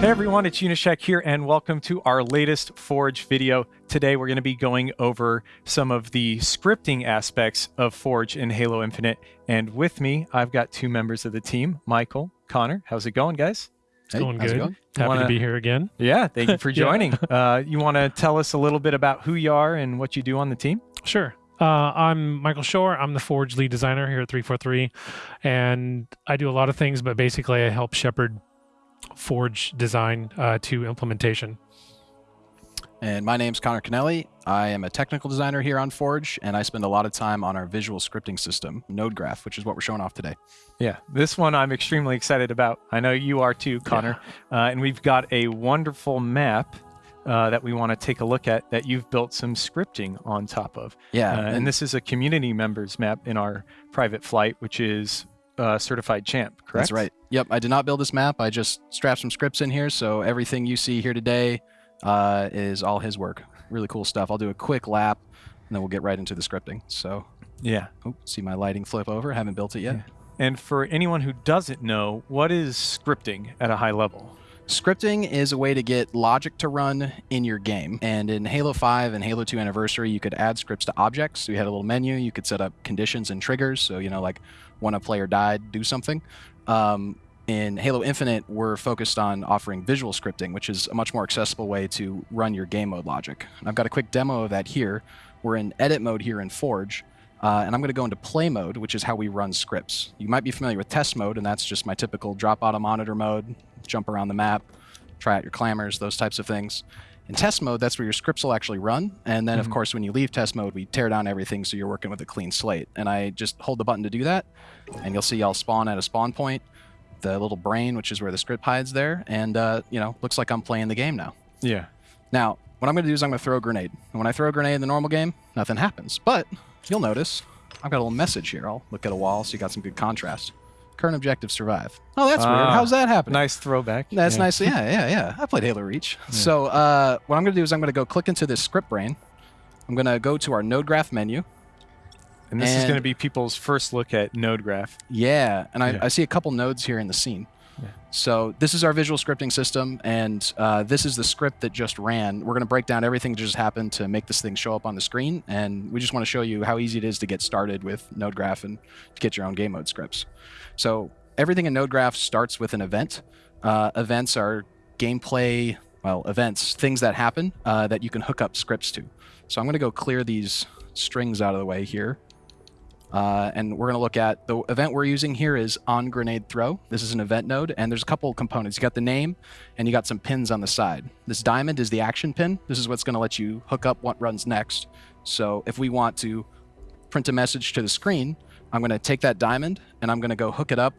Hey everyone, it's Unyshek here, and welcome to our latest Forge video. Today we're going to be going over some of the scripting aspects of Forge in Halo Infinite. And with me, I've got two members of the team, Michael, Connor. How's it going, guys? It's Hey, going how's good. going? Happy Wanna- to be here again. Yeah, thank you for Yeah. joining. uh, you want to tell us a little bit about who you are and what you do on the team? Sure. Uh, I'm Michael Shore. I'm the Forge lead designer here at 343, and I do a lot of things, but basically I help shepherd Forge design uh, to implementation. And my name's Connor Kennelly. I am a technical designer here on Forge, and I spend a lot of time on our visual scripting system, Node Graph, which is what we're showing off today. Yeah, this one I'm extremely excited about. I know you are too, Connor. Uh, and we've got a wonderful map uh, that we want to take a look at that you've built some scripting on top of. Yeah, Uh, and this is a community members map in our private flight, which is uh, certified champ, correct? That's right. Yep, I did not build this map. I just strapped some scripts in here, so everything you see here today uh, is all his work. Really cool stuff. I'll do a quick lap, and then we'll get right into the scripting. So, Yeah. oh, see my lighting flip over. Haven't built it yet. Yeah. And for anyone who doesn't know, what is scripting at a high level? Scripting is a way to get logic to run in your game. And in Halo 5 and Halo 2 Anniversary, you could add scripts to objects. So you had a little menu. You could set up conditions and triggers. So, you know, like when a player died, do something. Um, in Halo Infinite, we're focused on offering visual scripting, which is a much more accessible way to run your game mode logic. And I've got a quick demo of that here. We're in edit mode here in Forge. Uh, and I'm going to go into play mode, which is how we run scripts. You might be familiar with test mode, and that's just my typical drop out of monitor mode, jump around the map, try out your clambers, those types of things. In test mode, that's where your scripts will actually run. And then, of Mhm. course, when you leave test mode, we tear down everything so you're working with a clean slate. And I just hold the button to do that, and you'll see I'll spawn at a spawn point, the little brain, which is where the script hides there, and, uh, you know, looks like I'm playing the game now. Yeah. Now, what I'm going to do is I'm going to throw a grenade. And when I throw a grenade in the normal game, nothing happens. But you'll notice I've got a little message here. I'll look at a wall so you got some good contrast. Current objective survive. Oh, that's weird. Ah, How's that happening? Nice throwback. That's yeah. nice. Yeah, yeah, yeah. I played Halo Reach. So uh, what I'm going to do is I'm going to go click into this script brain. I'm going to go to our node graph menu. And this is going to be people's first look at node graph. Yeah, and I, Yeah. I see a couple nodes here in the scene. Yeah. So this is our visual scripting system, and uh, this is the script that just ran. We're going to break down everything that just happened to make this thing show up on the screen, and we just want to show you how easy it is to get started with Node Graph and to get your own game mode scripts. So everything in Node Graph starts with an event. Uh, events are gameplay, well, events, things that happen uh, that you can hook up scripts to. So I'm going to go clear these strings out of the way here. Uh, and we're going to look at the event we're using here is on grenade throw. This is an event node, and there's a couple components. You got the name, and you got some pins on the side. This diamond is the action pin. This is what's going to let you hook up what runs next. So if we want to print a message to the screen, I'm going to take that diamond and I'm going to go hook it up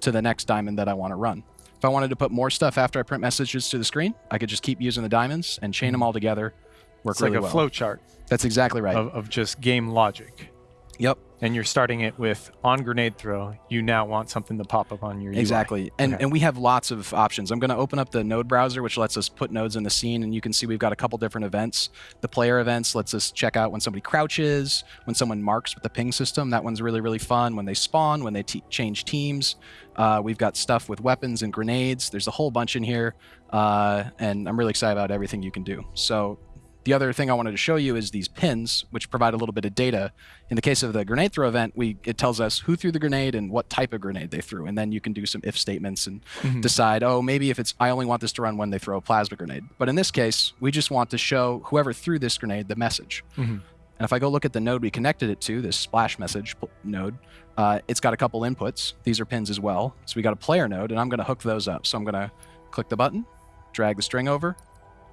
to the next diamond that I want to run. If I wanted to put more stuff after I print messages to the screen, I could just keep using the diamonds and chain them all together. Work It's really like a well. flow chart That's exactly right. of, of just game logic. Yep. And you're starting it with on grenade throw. You now want something to pop up on your UI. Exactly. And Okay. and we have lots of options. I'm going to open up the node browser, which lets us put nodes in the scene, and you can see we've got a couple different events. The player events lets us check out when somebody crouches, when someone marks with the ping system. That one's really really fun. When they spawn, when they change teams. Uh, we've got stuff with weapons and grenades. There's a whole bunch in here, uh, and I'm really excited about everything you can do. So. The other thing I wanted to show you is these pins, which provide a little bit of data. In the case of the grenade throw event, we it tells us who threw the grenade and what type of grenade they threw, and then you can do some if statements and Mhm. decide, oh, maybe if it's I only want this to run when they throw a plasma grenade. But in this case, we just want to show whoever threw this grenade the message. Mhm. And if I go look at the node we connected it to, this splash message node, uh, it's got a couple inputs. These are pins as well. So we got a player node, and I'm going to hook those up. So I'm going to click the button, drag the string over,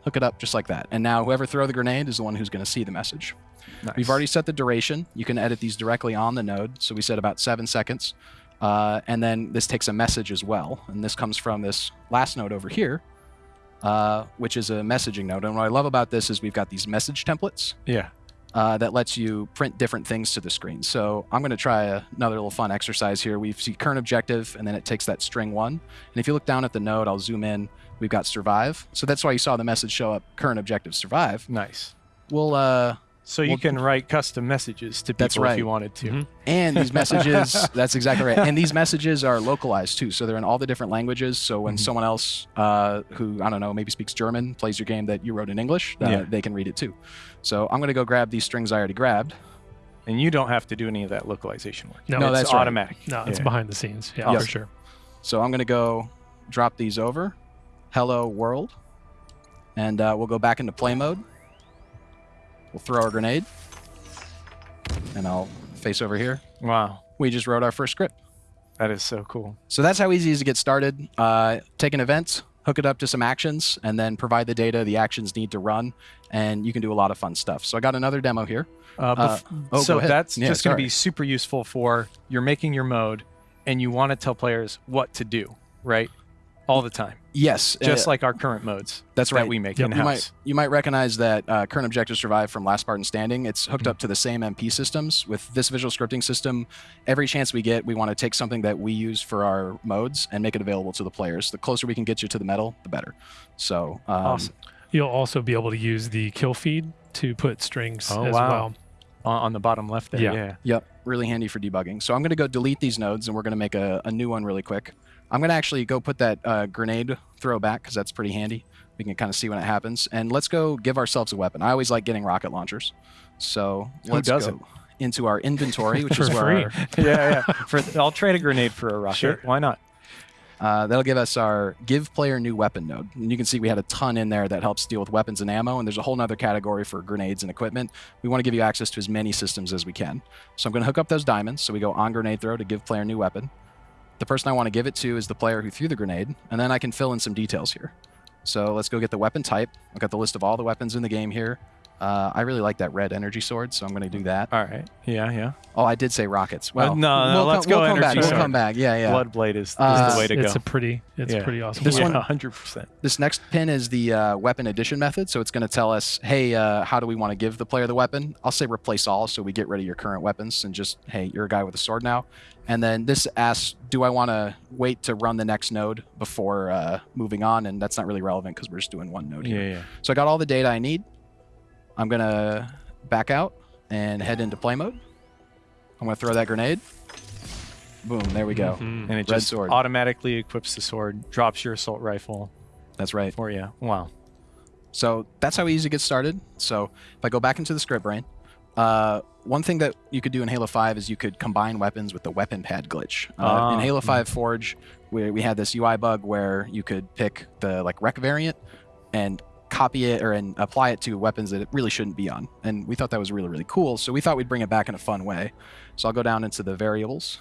hook it up just like that. And now whoever throw the grenade is the one who's going to see the message. Nice. We've already set the duration. You can edit these directly on the node. So we said about seven seconds. Uh, and then this takes a message as well. And this comes from this last node over here, uh, which is a messaging node. And what I love about this is we've got these message templates Yeah. uh, that lets you print different things to the screen. So I'm going to try a, another little fun exercise here. We see current objective, and then it takes that string one. And if you look down at the node, I'll zoom in. We've got survive. So that's why you saw the message show up, current objective survive Nice. we'll uh So you Well- can write custom messages to people That's if right. you wanted to. Mhm. And these messages, that's exactly right. And these messages are localized too. So they're in all the different languages. So when Mhm. someone else uh, who, I don't know, maybe speaks German plays your game that you wrote in English, uh, Yeah. they can read it too. So I'm going to go grab these strings I already grabbed. And you don't have to do any of that localization work. No, No, it's that's right. automatic. No, it's Yeah. behind the scenes. Yeah, Yes. for sure. So I'm going to go drop these over. Hello world. And uh, we'll go back into play mode. We'll throw our grenade. And I'll face over here. Wow. We just wrote our first script. That is so cool. So that's how easy it is to get started. Uh, take an event, hook it up to some actions, and then provide the data the actions need to run, and you can do a lot of fun stuff. So I got another demo here. Uh, Uh, oh, so that's Yeah, just going to be super useful for you're making your mode and you want to tell players what to do, right? All the time. Yes, Just uh, like our current modes that's that right. we make Yep. in You house. might you might recognize that uh, current objective survive from Last Spartan Standing. It's hooked Mm-hmm. up to the same MP systems. With this visual scripting system, every chance we get, we want to take something that we use for our modes and make it available to the players. The closer we can get you to the metal, the better. So um, Awesome. You'll also be able to use the kill feed to put strings Oh, as wow. well. On, on the bottom left there. Yeah. Yeah. Yep, really handy for debugging. So I'm going to go delete these nodes, and we're going to make a, a new one really quick. I'm going to actually go put that uh, grenade throw back because that's pretty handy. We can kind of see when it happens. And let's go give ourselves a weapon. I always like getting rocket launchers. So Who let's doesn't? go into our inventory, which is where free. our, yeah, yeah. For, I'll trade a grenade for a rocket. Sure. Why not? uh, that'll give us our give player new weapon node. And you can see we had a ton in there that helps deal with weapons and ammo. And there's a whole nother category for grenades and equipment. We want to give you access to as many systems as we can. So I'm going to hook up those diamonds. So we go on grenade throw to give player new weapon. The person I want to give it to is the player who threw the grenade. And then I can fill in some details here. So let's go get the weapon type. I've got the list of all the weapons in the game here. Uh, I really like that red energy sword, so I'm going to do that. All right. Yeah, yeah. Oh, I did say rockets. Well, Uh, no, no, we'll let's come, go we'll come back. energy We'll come back. Yeah, yeah. Bloodblade is, is Uh, the way to it's go. It's a pretty, it's Yeah. pretty awesome. This yeah, one- 100%. This next pin is the uh, weapon addition method. So it's going to tell us, hey, uh, how do we want to give the player the weapon? I'll say replace all, so we get rid of your current weapons and just, hey, you're a guy with a sword now. And then this asks, do I want to wait to run the next node before uh, moving on? And that's not really relevant because we're just doing one node here. Yeah, here. yeah. So I got all the data I need. I'm going to back out and head into play mode. I'm going to throw that grenade. Boom, there we go. Mhm. And it Red just sword. automatically equips the sword, drops your assault rifle That's right. for you. Wow. So that's how easy to get started. So if I go back into the script brain, uh, one thing that you could do in Halo 5 is you could combine weapons with the weapon pad glitch. Uh, Ah. in Halo 5 Forge, we, we had this UI bug where you could pick the like REQ variant and copy it or and apply it to weapons that it really shouldn't be on. And we thought that was really, really cool. So we thought we'd bring it back in a fun way. So I'll go down into the variables,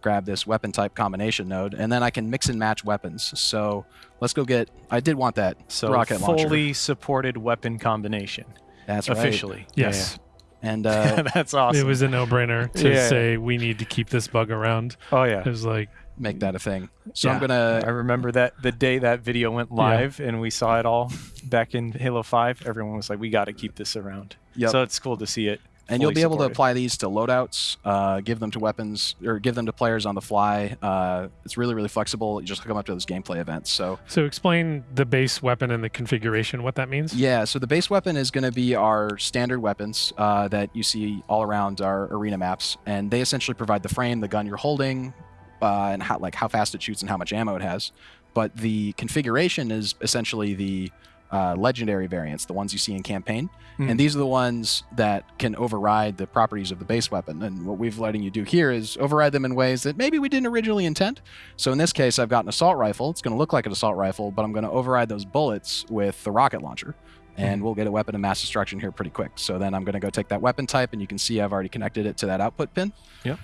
grab this weapon type combination node, and then I can mix and match weapons. So let's go get, I did want that So rocket launcher. fully supported weapon combination That's right. officially. Yes, And Yeah, uh. That's awesome. it was a no-brainer to Yeah. say we need to keep this bug around. oh yeah. It was like, make that a thing. So I'm gonna I remember that the day that video went live and we saw it all back in Halo 5, everyone was like, we got to keep this around. Yep. So it's cool to see it. and you'll fully be able to apply these to loadouts, uh, give them to weapons, or give them to players on the fly. Uh, it's really really flexible. You just hook them up to those gameplay events. So so explain the base weapon and the configuration, what that means. yeah, so the base weapon is going to be our standard weapons uh, that you see all around our arena maps, and they essentially provide the frame, the gun you're holding, uh, and how like how fast it shoots and how much ammo it has. But the configuration is essentially the uh, legendary variants, the ones you see in campaign. Mm. And these are the ones that can override the properties of the base weapon. And what we've letting you do here is override them in ways that maybe we didn't originally intend. So in this case, I've got an assault rifle. It's going to look like an assault rifle, but I'm going to override those bullets with the rocket launcher. And Mhm. we'll get a weapon of mass destruction here pretty quick. So then I'm going to go take that weapon type, and you can see I've already connected it to that output pin. Yep.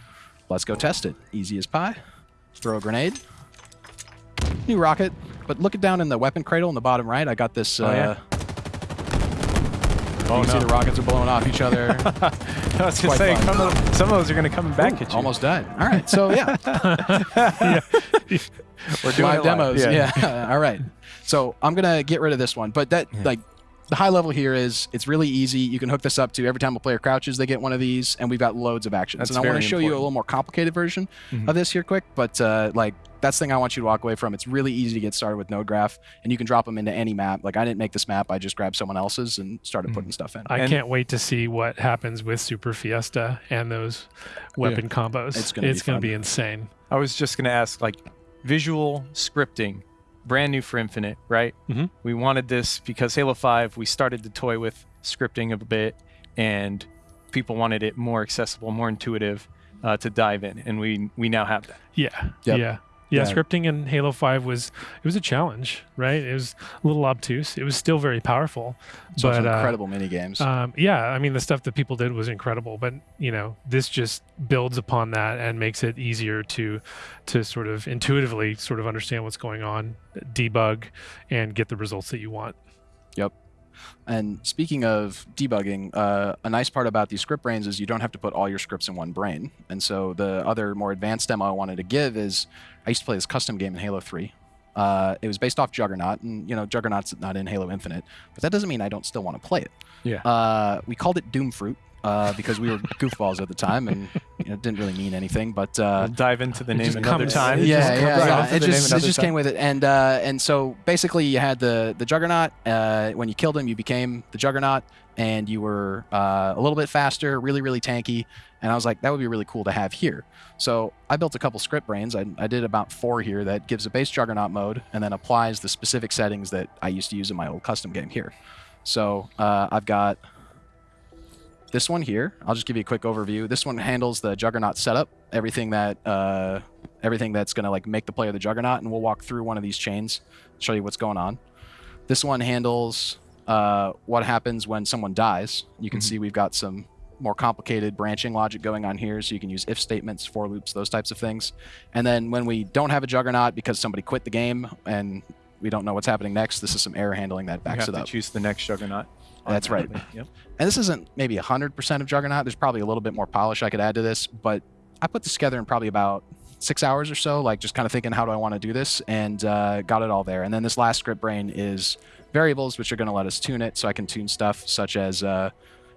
Let's go test it. Easy as pie. Throw a grenade. New rocket. But look it down in the weapon cradle in the bottom right. I got this. Oh, yeah? uh, Oh, you can no. see the rockets are blowing off each other. I was going to quite say, fun. some of, some of those are going to come back at you. Almost died. All right. So yeah, We're doing live demos. Yeah. Yeah. All right. So I'm gonna get rid of this one, but that Yeah. like the high level here is it's really easy. You can hook this up to every time a player crouches, they get one of these, and we've got loads of actions. That's and I want to show you a little more complicated version Mhm. of this here quick, but uh, like that's the thing I want you to walk away from. It's really easy to get started with Node Graph, and you can drop them into any map. Like I didn't make this map; I just grabbed someone else's and started Mhm. putting stuff in. I And- can't wait to see what happens with Super Fiesta and those weapon combos. It's gonna be gonna be insane. I was just going to ask, like, visual scripting, brand new for Infinite, right? Mhm. We wanted this because Halo 5, we started to toy with scripting a bit, and people wanted it more accessible, more intuitive uh, to dive in, and we we now have that. Yeah. Yep. Yeah. Yeah, Yeah. scripting in Halo 5 was it was a challenge, right? It was a little obtuse. It was still very powerful. So but uh, incredible mini games. Um, yeah, I mean the stuff that people did was incredible, but you know this just builds upon that and makes it easier to to sort of intuitively sort of understand what's going on, debug, and get the results that you want. And speaking of debugging, uh, a nice part about these script brains is you don't have to put all your scripts in one brain. And so the other more advanced demo I wanted to give is I used to play this custom game in Halo 3. Uh, it was based off Juggernaut, and you know Juggernaut's not in Halo Infinite, but that doesn't mean I don't still want to play it. Yeah. Uh, we called it Doom Fruit uh, because we were goofballs at the time, and you know, it didn't really mean anything. But uh, we'll dive into the it name another comes- time. it yeah, just yeah, yeah. right off of It just, it just time. came with it, and uh, and so basically, you had the the Juggernaut. Uh, when you killed him, you became the Juggernaut, and you were uh, a little bit faster, really, really tanky. And I was like, that would be really cool to have here. So I built a couple script brains. I, I did about four here that gives a base Juggernaut mode, and then applies the specific settings that I used to use in my old custom game here. So uh, I've got this one here. I'll just give you a quick overview. This one handles the Juggernaut setup, everything that uh, everything that's going to like make the player the Juggernaut, and we'll walk through one of these chains, show you what's going on. This one handles uh, what happens when someone dies. You can Mhm. see we've got some more complicated branching logic going on here, so you can use if statements, for loops, those types of things. And then when we don't have a Juggernaut because somebody quit the game and we don't know what's happening next, this is some error handling that You backs have it to up. choose the next Juggernaut. That's right. Yep. And this isn't maybe 100% of Juggernaut. There's probably a little bit more polish I could add to this, but I put this together in probably about six hours or so, like just kind of thinking, how do I want to do this? And uh, got it all there. And then this last script brain is variables, which are going to let us tune it. So I can tune stuff such as, uh,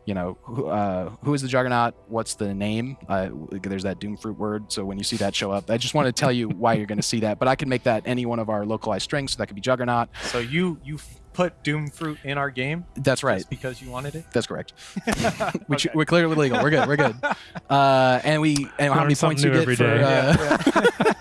you know, who, uh, who is the Juggernaut? What's the name? Uh, there's that Doomfruit word. So when you see that show up, I just want to tell you why you're going to see that. But I can make that any one of our localized strings. So that could be Juggernaut. So you you put Doom Fruit in our game That's right. just because you wanted it. That's correct. We Okay. we're clearly legal. We're good. We're good. Uh, and we and how many points you get every for day. uh,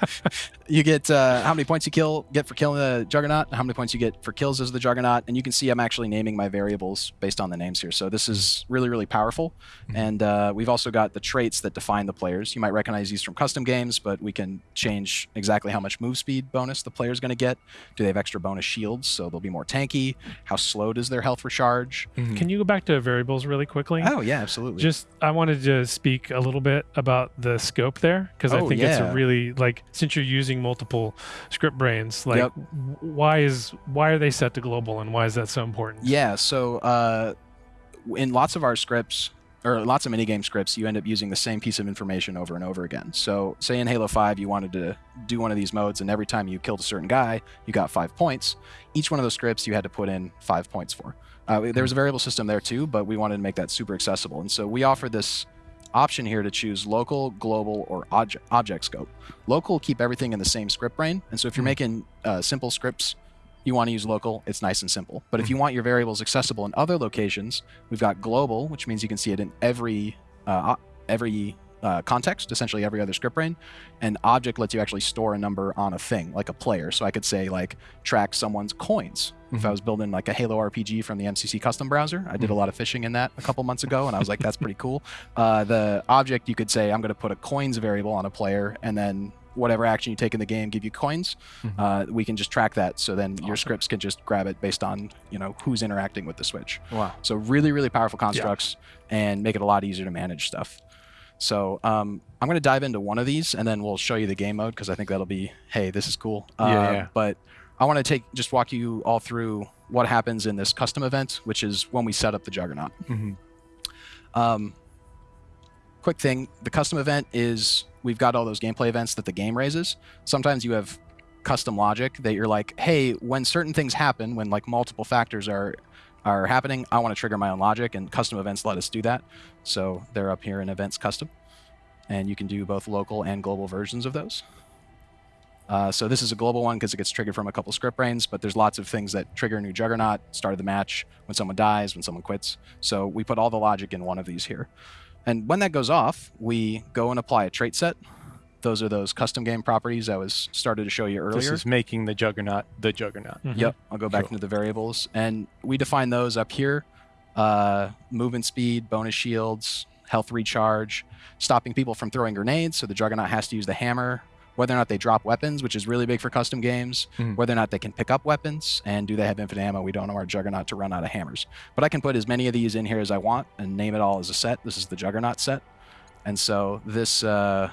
you get uh, how many points you kill get for killing the juggernaut, how many points you get for kills as the juggernaut, and you can see I'm actually naming my variables based on the names here. So this is really really powerful, Mhm. and uh, we've also got the traits that define the players. You might recognize these from custom games, but we can change exactly how much move speed bonus the player's going to get. Do they have extra bonus shields, so they'll be more tanky? How slow does their health recharge? Can you go back to variables really quickly? Oh yeah, absolutely. Just I wanted to speak a little bit about the scope there because I Oh, think it's a really like since you're using multiple script brains, like Yep. why is why are they set to global and why is that so important? Yeah, so uh, in lots of our scripts, or lots of minigame scripts, you end up using the same piece of information over and over again. So, say in Halo 5, you wanted to do one of these modes, and every time you killed a certain guy, you got five points. Each one of those scripts you had to put in five points for. Uh, there was a variable system there too, but we wanted to make that super accessible. And so we offer this option here to choose local, global, or object, object scope. Local keep everything in the same script brain. And so if you're Mhm. making uh, simple scripts, you want to use local, it's nice and simple. But if you want your variables accessible in other locations, we've got global, which means you can see it in every uh, every uh, context, essentially every other script brain. And object lets you actually store a number on a thing, like a player. So I could say like track someone's coins. If I Mhm. was building like a Halo RPG from the MCC custom browser, I did a Mhm. lot of fishing in that a couple months ago, and I was like, that's pretty cool. Uh, the object, you could say, I'm going to put a coins variable on a player, and then whatever action you take in the game give you coins. Mhm. Uh, we can just track that, so then your scripts can just grab it based on you know who's interacting with the switch. Wow. So really, really powerful constructs and make it a lot easier to manage stuff. So um, I'm going to dive into one of these, and then we'll show you the game mode because I think that'll be, hey, this is cool. Yeah, Uh, yeah. But I want to take just walk you all through what happens in this custom event, which is when we set up the Juggernaut. hmm Um, quick thing: the custom event is we've got all those gameplay events that the game raises. Sometimes you have custom logic that you're like, hey, when certain things happen, when like multiple factors are are happening, I want to trigger my own logic, and custom events let us do that. So they're up here in events custom, and you can do both local and global versions of those. Uh, so this is a global one because it gets triggered from a couple script brains, but there's lots of things that trigger a new Juggernaut, start of the match, when someone dies, when someone quits. So we put all the logic in one of these here. And when that goes off, we go and apply a trait set. Those are those custom game properties I was started to show you earlier. This is making the juggernaut the juggernaut. Mhm. Yep, I'll go back Cool. into the variables. And we define those up here. Uh, movement speed, bonus shields, health recharge, stopping people from throwing grenades, so the Juggernaut has to use the hammer, whether or not they drop weapons, which is really big for custom games, Mhm. whether or not they can pick up weapons, and do they have infinite ammo? We don't know our Juggernaut to run out of hammers. But I can put as many of these in here as I want and name it all as a set. This is the Juggernaut set. And so this uh,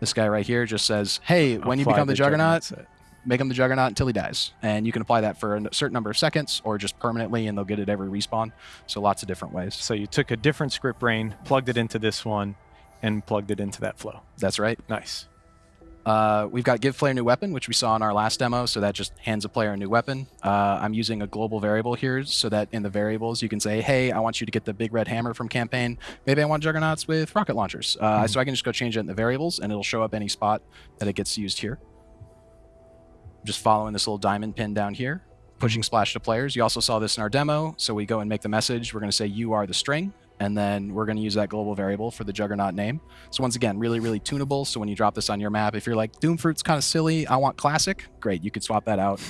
this guy right here just says, hey, when you become the, Juggernaut, set. make him the Juggernaut until he dies. And you can apply that for a certain number of seconds or just permanently, and they'll get it every respawn. So lots of different ways. So you took a different script brain, plugged it into this one, and plugged it into that flow. That's right. Nice. Uh, we've got give player new weapon, which we saw in our last demo. So that just hands a player a new weapon. Uh, I'm using a global variable here so that in the variables you can say, hey, I want you to get the big red hammer from campaign. Maybe I want juggernauts with rocket launchers. Uh, Mhm. So I can just go change it in the variables and it'll show up any spot that it gets used here. Just following this little diamond pin down here, pushing splash to players. You also saw this in our demo. So we go and make the message. We're going to say you are the string. And then we're going to use that global variable for the juggernaut name. So once again, really, really tunable. So when you drop this on your map, if you're like Doomfruit's kind of silly, I want classic, great, you could swap that out.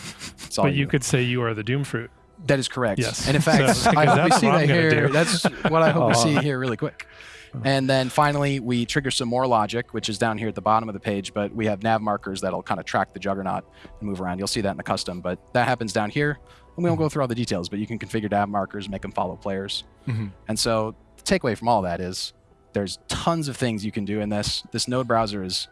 It's all But you you. could say you are the doom fruit. That is correct. Yes. And in fact, So- I hope we see that here. do. That's what I hope we see here really quick. And then finally, we trigger some more logic, which is down here at the bottom of the page, but we have nav markers that'll kind of track the juggernaut and move around. You'll see that in the custom, but that happens down here. And we won't go through all the details, but you can configure nav markers, make them follow players. Mhm. And so the takeaway from all that is there's tons of things you can do in this. This node browser is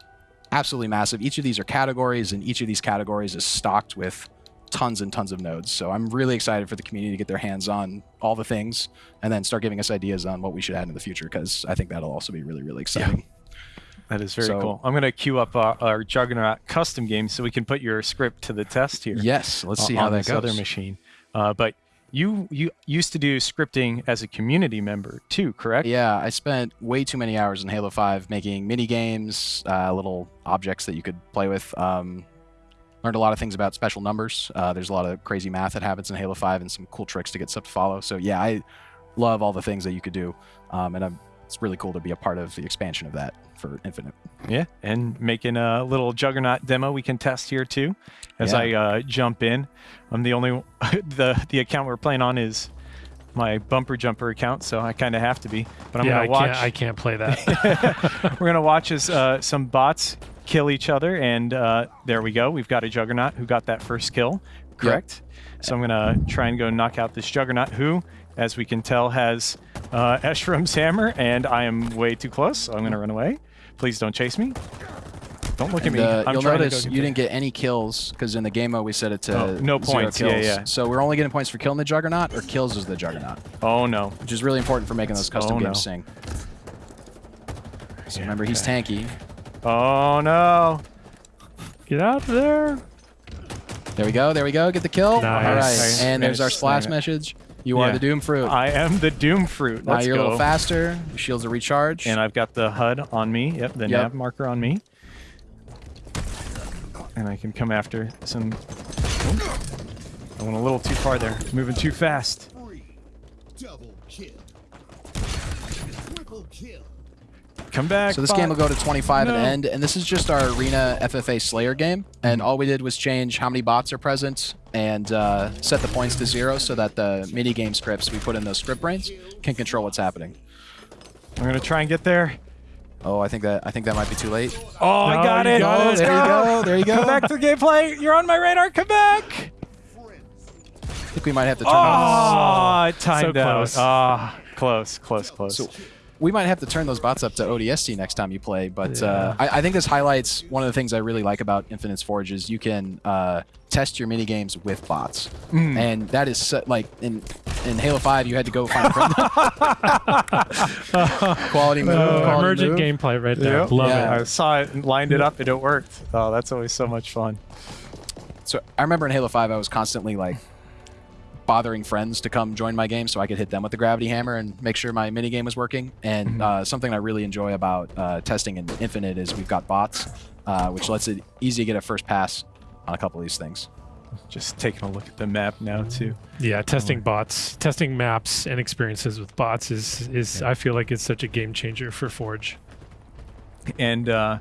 absolutely massive. Each of these are categories, and each of these categories is stocked with tons and tons of nodes. So I'm really excited for the community to get their hands on all the things and then start giving us ideas on what we should add in the future because I think that'll also be really, really exciting. That is very So- cool. I'm going to queue up uh, our Juggernaut custom game so we can put your script to the test here. Yes, let's see on how that this goes. other machine. Uh, but you you used to do scripting as a community member too, correct? Yeah, I spent way too many hours in Halo 5 making mini games, uh, little objects that you could play with. Um, learned a lot of things about special numbers. Uh, there's a lot of crazy math that happens in Halo 5 and some cool tricks to get stuff to follow. So yeah, I love all the things that you could do, um, and I'm, it's really cool to be a part of the expansion of that for Infinite. Yeah, and making a little Juggernaut demo we can test here too. As Yeah. I uh, jump in, I'm the only the the account we're playing on is my bumper jumper account, so I kind of have to be. But I'm yeah, gonna watch. can't. I can't play that. We're gonna watch as uh, some bots kill each other, and uh, there we go. We've got a Juggernaut who got that first kill, correct? So I'm gonna try and go knock out this Juggernaut, who, as we can tell, has uh, Escharum's hammer, and I am way too close, so I'm gonna run away. Please don't chase me. Don't look at me. uh, I'm you'll trying to notice you didn't get any kills because in the game mode we set it to Oh, no points. Yeah, kills. yeah. So we're only getting points for killing the Juggernaut or kills as the Juggernaut, Oh no. which is really important for making those custom Oh, games no. sing. So remember, he's tanky. Oh no. Get out of there. There we go. There we go. Get the kill. Nice. All right. And there's our splash message. You are the Doom Fruit. I am the Doom Fruit. now Let's you're go. a little faster. Your shields are recharged. And I've got the HUD on me. Yep, the Yep. nav marker on me. And I can come after some. Oh, I went a little too far there. Moving too fast. Three. Double kill. Triple kill. Come back. so this bot. game will go to 25 at No. the end, and this is just our Arena FFA Slayer game. And all we did was change how many bots are present and uh, set the points to zero so that the mini game scripts we put in those script brains can control what's happening. I'm gonna try and get there. Oh, I think that I think that might be too late. Oh, I got it. got it. Let's There you go. There you go. Come back to the gameplay. You're on my radar. Come back. I think we might have to turn those. Oh, it timed So out. close. Ah, close, close, close. So we might have to turn those bots up to ODST next time you play. But uh, I, I think this highlights one of the things I really like about Infinite's Forge is you can uh, test your mini games with bots, Mm. and that is so, like in in Halo Five you had to go find a friend. quality move. Uh, quality emergent move. gameplay right there. Yep. Love Yeah. it. I saw it and lined it up and it worked. Oh, that's always so much fun. So I remember in Halo 5, I was constantly like bothering friends to come join my game so I could hit them with the gravity hammer and make sure my mini game was working. And Mm-hmm. uh, something I really enjoy about uh, testing in Infinite is we've got bots. uh, which lets it easy to get a first pass on a couple of these things. Just taking a look at the map now too. Yeah, testing bots, testing maps and experiences with bots is is I feel like it's such a game changer for Forge. And uh,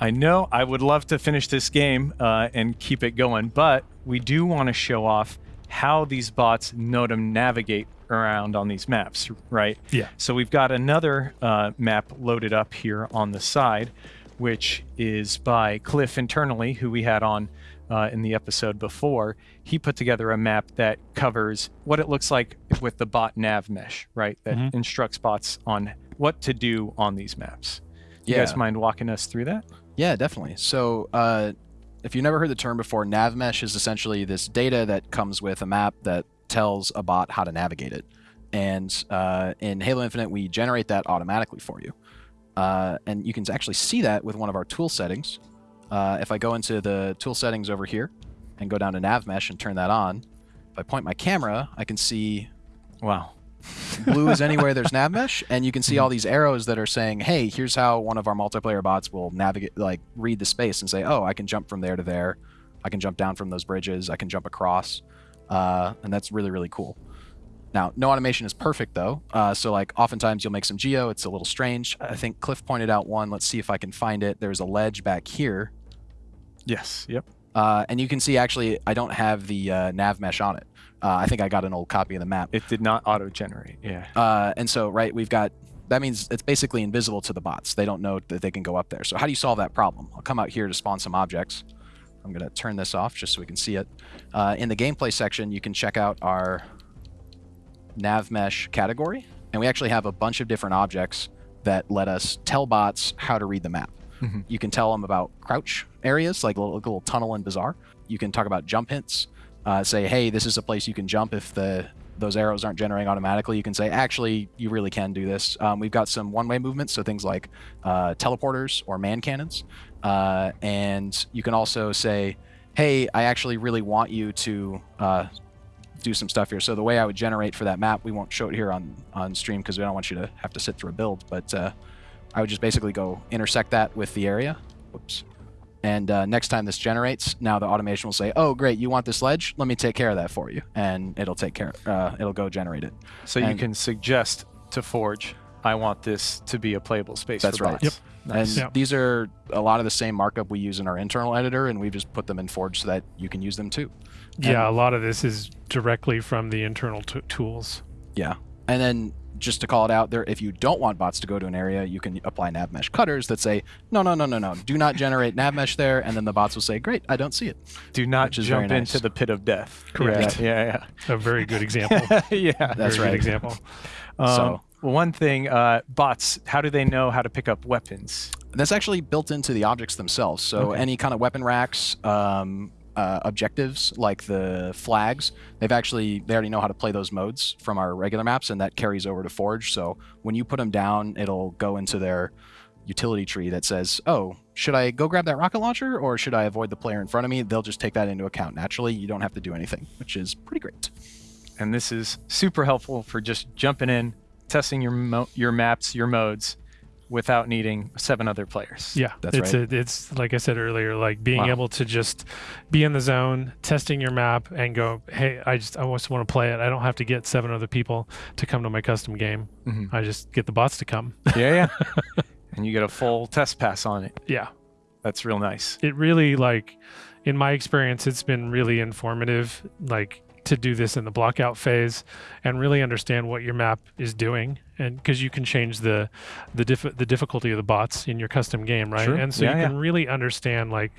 I know I would love to finish this game uh, and keep it going, but we do want to show off how these bots know to navigate around on these maps, right? Yeah. So we've got another uh, map loaded up here on the side, which is by Cliff internally, who we had on uh, in the episode before. He put together a map that covers what it looks like with the bot nav mesh, right? That Mhm. instructs bots on what to do on these maps. You guys mind walking us through that? Yeah, definitely. So, uh, if you've never heard the term before, nav mesh is essentially this data that comes with a map that tells a bot how to navigate it. And uh, in Halo Infinite, we generate that automatically for you. Uh, and you can actually see that with one of our tool settings. Uh, if I go into the tool settings over here and go down to nav mesh and turn that on, if I point my camera, I can see Wow. Blue is anywhere there's nav mesh and you can see all these arrows that are saying hey here's how one of our multiplayer bots will navigate like read the space and say oh i can jump from there to there. I can jump down from those bridges. I can jump across uh, and that's really really cool. Now no automation is perfect though. Uh, so like oftentimes you'll make some geo. It's a little strange. I think cliff pointed out one. Let's see if i can find it. There's a ledge back here. Yes. Yep. uh, and you can see actually i don't have the uh, nav mesh on it uh, i think i got an old copy of the map It did not auto generate. Yeah. Uh, and so, right, we've got that means it's basically invisible to the bots. They don't know that they can go up there. So how do you solve that problem? I'll come out here to spawn some objects. I'm going to turn this off just so we can see it. Uh, in the gameplay section, you can check out our nav mesh category, and we actually have a bunch of different objects that let us tell bots how to read the map. Mhm. You can tell them about crouch areas, like a little, like a little tunnel in Bazaar. You can talk about jump hints. Uh, say, hey, this is a place you can jump if the those arrows aren't generating automatically. You can say, actually, you really can do this. Um, we've got some one-way movements, so things like uh, teleporters or man cannons. Uh, and you can also say, hey, I actually really want you to uh, do some stuff here. So the way I would generate for that map, we won't show it here on, on stream because we don't want you to have to sit through a build, but uh, I would just basically go intersect that with the area. Whoops. And uh, next time this generates, now the automation will say, "Oh, great, you want this ledge? Let me take care of that for you," and it'll take care. Uh, it'll go generate it. So you can suggest to Forge, I want this to be a playable space That's for right. bots. Yep. Nice. And Yep. these are a lot of the same markup we use in our internal editor, and we've just put them in Forge so that you can use them too. Yeah, a lot of this is directly from the internal t- tools. Yeah. And then just to call it out there, if you don't want bots to go to an area, you can apply nav mesh cutters that say, no, no, no, no, no, do not generate nav mesh there. And then the bots will say, great, I don't see it. Do not Which is very jump nice. into the pit of death. Correct. Yeah. yeah. A very good example. Yeah. yeah. That's very right. Good example. Um, So- one thing, uh, bots. How do they know how to pick up weapons? That's actually built into the objects themselves. So Okay. any kind of weapon racks, um, uh, objectives like the flags, they've actually they already know how to play those modes from our regular maps, and that carries over to Forge. So when you put them down, it'll go into their utility tree that says, "Oh, should I go grab that rocket launcher, or should I avoid the player in front of me?" They'll just take that into account naturally. You don't have to do anything, which is pretty great. And this is super helpful for just jumping in, testing your mo- your maps, your modes, without needing seven other players. Yeah, That's it's right. A, it's like I said earlier, like being Wow. able to just be in the zone, testing your map, and go, hey, I just I just want to play it. I don't have to get seven other people to come to my custom game. Mhm. I just get the bots to come. Yeah. Yeah. and you get a full test pass on it. yeah, That's real nice. it really like, in my experience, it's been really informative. Like to do this in the blockout phase and really understand what your map is doing and because you can change the the diff- the difficulty of the bots in your custom game right Sure. and so Yeah, you yeah. can really understand like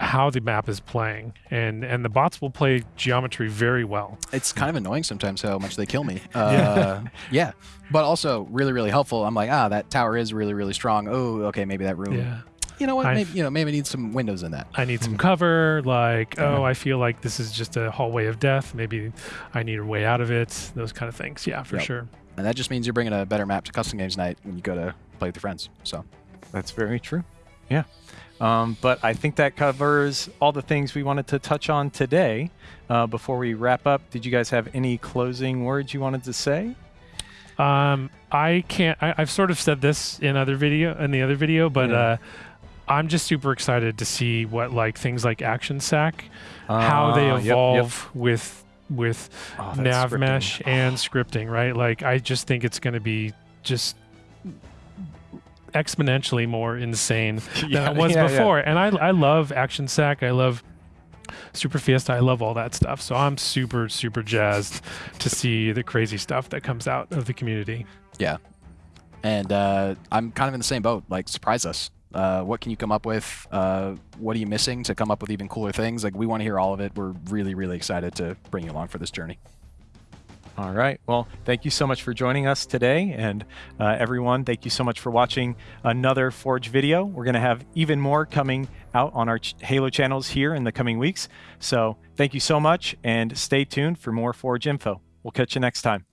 how the map is playing and and the bots will play geometry very well It's kind of annoying sometimes how much they kill me. Uh, yeah, but also really, really helpful. I'm like, ah, that tower is really, really strong. Oh, okay, maybe that room. yeah You know what? I've- Maybe you know, maybe it needs some windows in that. I need Hmm. some cover. Like, oh, I feel like this is just a hallway of death. Maybe I need a way out of it. Those kind of things. Yeah, for Yep. sure. And that just means you're bringing a better map to custom games night when you go to play with your friends. So That's very true. Yeah. Um, but I think that covers all the things we wanted to touch on today. Uh, before we wrap up, did you guys have any closing words you wanted to say? Um, I can't. I, I've sort of said this in other video in the other video, but Yeah. uh, I'm just super excited to see what like things like Action Sack, how they Ah, yep, yep. evolve with with Oh, nav scripting. mesh and scripting, right? Like I just think it's going to be just exponentially more insane than Yeah, it was yeah, yeah. before. And I I love Action Sack. I love Super Fiesta. I love all that stuff. So I'm super super jazzed to see the crazy stuff that comes out of the community. Yeah. And uh, I'm kind of in the same boat. Like, surprise us. Uh, what can you come up with? Uh, what are you missing to come up with even cooler things? Like, we want to hear all of it. We're really, really excited to bring you along for this journey. All right. Well, thank you so much for joining us today. And uh, everyone, thank you so much for watching another Forge video. We're going to have even more coming out on our Halo channels here in the coming weeks. So thank you so much and stay tuned for more Forge info. We'll catch you next time.